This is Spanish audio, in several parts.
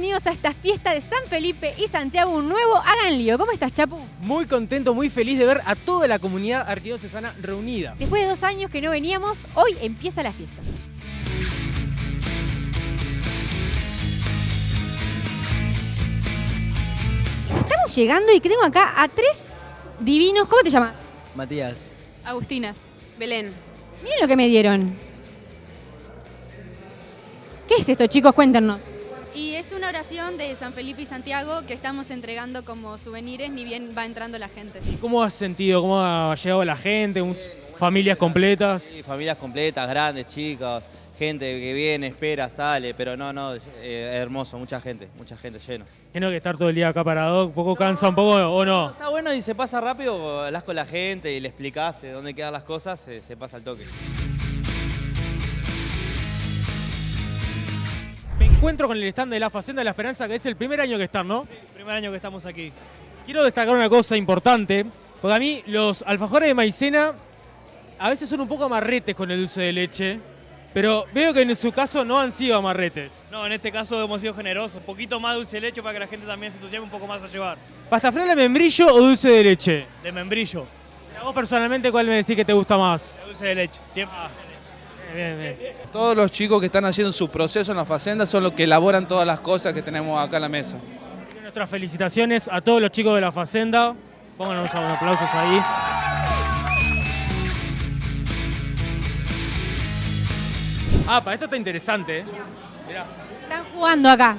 bienvenidos a esta fiesta de San Felipe y Santiago, un nuevo Hagan Lío. ¿Cómo estás, Chapu? Muy contento, muy feliz de ver a toda la comunidad arquidiocesana reunida. Después de dos años que no veníamos, hoy empieza la fiesta. Estamos llegando y tengo acá a tres divinos. ¿Cómo te llamas? Matías. Agustina. Belén. Miren lo que me dieron. ¿Qué es esto, chicos? Cuéntenos. Y es una oración de San Felipe y Santiago que estamos entregando como souvenirs, ni bien va entrando la gente. ¿Y cómo has sentido? ¿Cómo ha llegado la gente? ¿Familias completas? Sí, familias completas, grandes, chicas, gente que viene, espera, sale, pero no, no, eh, hermoso, mucha gente, mucha gente lleno. Tengo que estar todo el día acá parado, un poco cansa un poco o no. Está bueno y se pasa rápido, hablas con la gente y le explicás eh, dónde quedan las cosas, eh, se pasa el toque. Encuentro con el stand de la Facenda de la Esperanza, que es el primer año que están, ¿no? Primer año que estamos aquí. Quiero destacar una cosa importante, porque a mí los alfajores de maicena a veces son un poco amarretes con el dulce de leche, pero veo que en su caso no han sido amarretes. No, en este caso hemos sido generosos. Poquito más dulce de leche para que la gente también se entusiasme un poco más a llevar. ¿Pasta fresca de membrillo o dulce de leche? De membrillo, A vos personalmente, ¿cuál me decís que te gusta más? de dulce de leche. Siempre. Bien, bien. Todos los chicos que están haciendo su proceso en la facenda son los que elaboran todas las cosas que tenemos acá en la mesa. Nuestras felicitaciones a todos los chicos de la Facenda. Pónganos unos aplausos ahí. Ah, para esto está interesante. ¿eh? Mirá. Están jugando acá.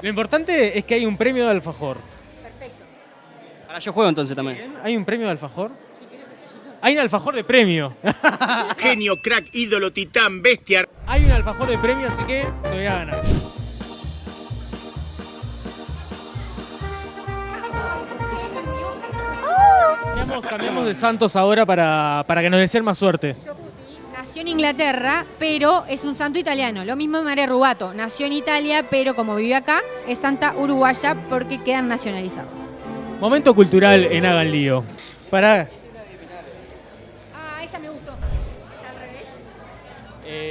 Lo importante es que hay un premio de alfajor. Ahora yo juego entonces también. ¿Hay un premio de alfajor? Sí. Hay un alfajor de premio. Genio, crack, ídolo, titán, bestia. hay un alfajor de premio, así que te voy a ganar. Cambiamos, cambiamos de santos ahora para, para que nos deseen más suerte. Nació en Inglaterra, pero es un santo italiano. Lo mismo de María Rubato. Nació en Italia, pero como vive acá, es santa uruguaya porque quedan nacionalizados. Momento cultural en Hagan Lío. Para.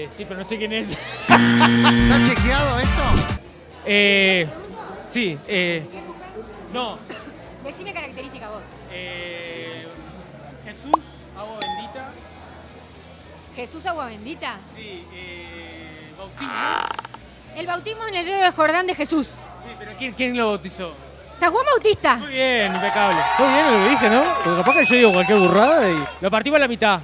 Eh, sí, pero no sé quién es. ¿Está chequeado esto? Eh, sí, eh, no. Decime característica vos. Eh, Jesús, agua bendita. Jesús agua bendita. Sí, eh, bautismo. El bautismo en el río de Jordán de Jesús. Sí, pero ¿quién, quién lo bautizó? San Juan Bautista. Muy bien, impecable. Muy bien lo que dije, ¿no? Porque capaz que yo digo cualquier burrada y lo partimos a la mitad.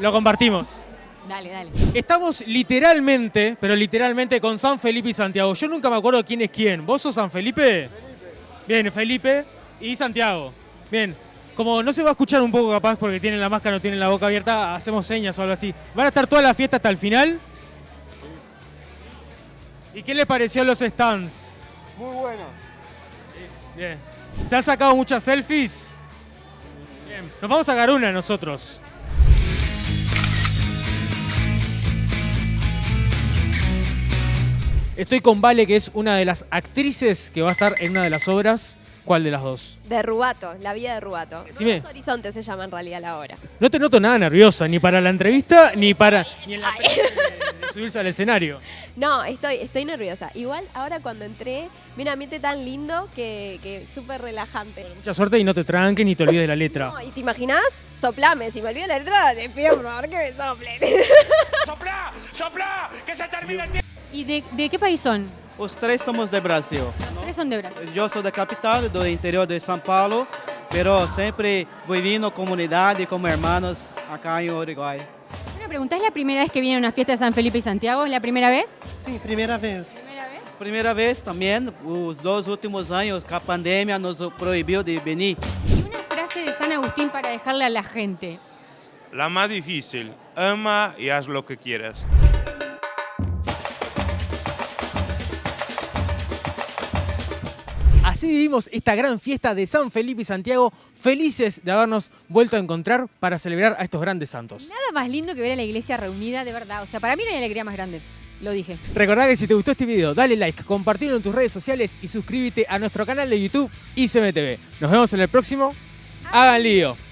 Lo compartimos. Dale, dale. Estamos literalmente, pero literalmente con San Felipe y Santiago. Yo nunca me acuerdo quién es quién. ¿Vos sos San Felipe? Bien, Felipe y Santiago. Bien. Como no se va a escuchar un poco capaz porque tienen la máscara, no tienen la boca abierta, hacemos señas o algo así. ¿Van a estar toda la fiesta hasta el final? ¿Y qué les pareció los stands? Muy bueno. Bien. ¿Se han sacado muchas selfies? Bien. Nos vamos a sacar una nosotros. Estoy con Vale, que es una de las actrices que va a estar en una de las obras. ¿Cuál de las dos? De Rubato, la vida de Rubato. Decime. Nuevos Horizontes se llama en realidad la obra. No te noto nada nerviosa, ni para la entrevista, ni para ni en la de, de subirse al escenario. No, estoy, estoy nerviosa. Igual ahora cuando entré, vi un ambiente tan lindo que, que súper relajante. Mucha suerte y no te tranques ni te olvides de la letra. No, ¿Y te imaginas? Soplame, si me olvido la letra, te pido por favor que me soplen. ¡Sopla! ¡Sopla! ¡Que se termine el tiempo! ¿Y de, de qué país son? Os três somos de Brasil. Tres son de Brasil. Eu sou da capital, do interior de São Paulo, pero sempre vivindo comunidade como hermanos acá em Uruguai. Una pregunta, ¿es la primera vez que viene a una fiesta de San Felipe y Santiago? ¿Es la primera vez? Sim, primeira vez. ¿Primera vez? Primeira vez também, os dois últimos anos, que a pandemia nos proibiu de venir. Y una frase de San Agustín para dejarle a la gente. La más difícil. Ama y haz lo que quieras. Así vivimos esta gran fiesta de San Felipe y Santiago, felices de habernos vuelto a encontrar para celebrar a estos grandes santos. Nada más lindo que ver a la iglesia reunida, de verdad. O sea, para mí no hay alegría más grande. Lo dije. Recordá que si te gustó este video, dale like, compartilo en tus redes sociales y suscríbete a nuestro canal de YouTube ICMTV. Nos vemos en el próximo. Hagan lío.